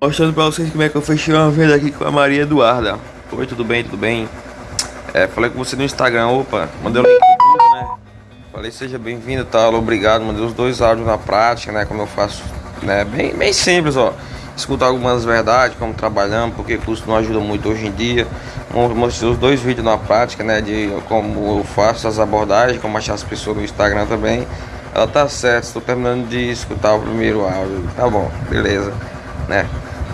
Mostrando pra vocês como é que eu fechei uma venda aqui com a Maria Eduarda. Oi, tudo bem, tudo bem? É, falei com você no Instagram, opa, mandei o link do grupo, né? Falei, seja bem-vindo, tal, obrigado, mandei os dois áudios na prática, né? Como eu faço, né? Bem, bem simples, ó. Escutar algumas verdades, como trabalhamos, porque custo não ajuda muito hoje em dia. Mostrei os dois vídeos na prática, né? De como eu faço as abordagens, como achar as pessoas no Instagram também. Tá certa, estou terminando de escutar o primeiro áudio. Tá bom, beleza, né?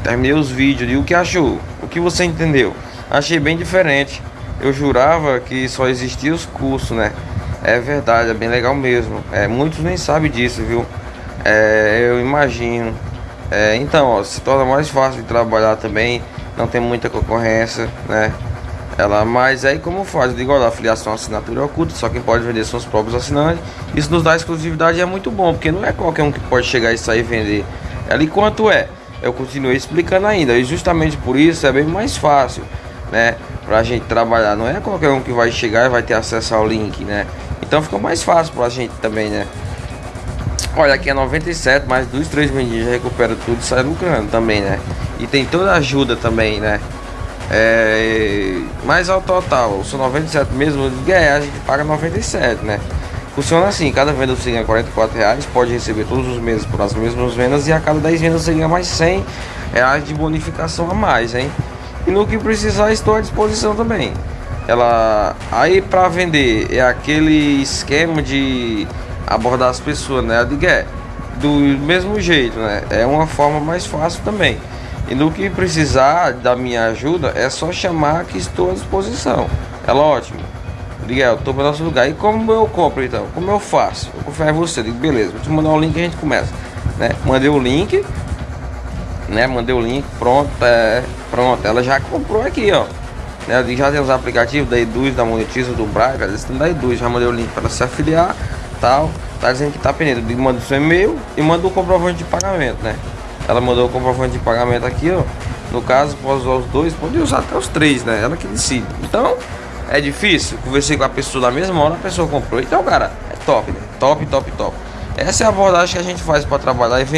Terminei os vídeos e o que achou? O que você entendeu? Achei bem diferente. Eu jurava que só existia os cursos, né? É verdade, é bem legal mesmo. É, muitos nem sabem disso, viu? É, eu imagino. É, então, ó, se torna mais fácil de trabalhar também. Não tem muita concorrência, né? Ela, mas aí como faz? Eu digo, olha, a filiação assinatura oculta, só quem pode vender são os próprios assinantes. Isso nos dá exclusividade e é muito bom, porque não é qualquer um que pode chegar e sair vender. Ali quanto é? Eu continuei explicando ainda, e justamente por isso é bem mais fácil, né? Pra gente trabalhar. Não é qualquer um que vai chegar e vai ter acesso ao link, né? Então fica mais fácil pra gente também, né? Olha, aqui é 97, mas dos três vendidos já recupera tudo e sai lucrando também, né? E tem toda a ajuda também, né? É, mas ao total, são 97 mesmo, é, a gente paga 97, né? Funciona assim, cada venda você ganha 44 reais, pode receber todos os meses por as mesmas vendas e a cada 10 vendas você ganha mais 100 reais de bonificação a mais, hein? E no que precisar estou à disposição também. Ela aí para vender é aquele esquema de abordar as pessoas, né? De é do mesmo jeito, né? É uma forma mais fácil também. E no que precisar da minha ajuda, é só chamar que estou à disposição. É ótimo. Miguel, tô para nosso lugar. E como eu compro então? Como eu faço? Eu confio em você. Digo, beleza, vou te mandar o link e a gente começa. Né? Mandei o link. Né? Mandei o link, pronto, é, pronto. Ela já comprou aqui, ó. Né? Já tem os aplicativos da Eduz, da Monetiza, do Braga, eles estão da Eduz. Já mandei o link para se afiliar, tal. Tá dizendo que tá pendente. Manda o seu e-mail e manda o comprovante de pagamento, né? Ela mandou o comprovante de pagamento aqui, ó. No caso, pode usar os dois, pode usar até os três, né? Ela que decide. Então, é difícil. Conversei com a pessoa na mesma hora, a pessoa comprou. Então, cara, é top, né? Top, top, top. Essa é a abordagem que a gente faz para trabalhar e.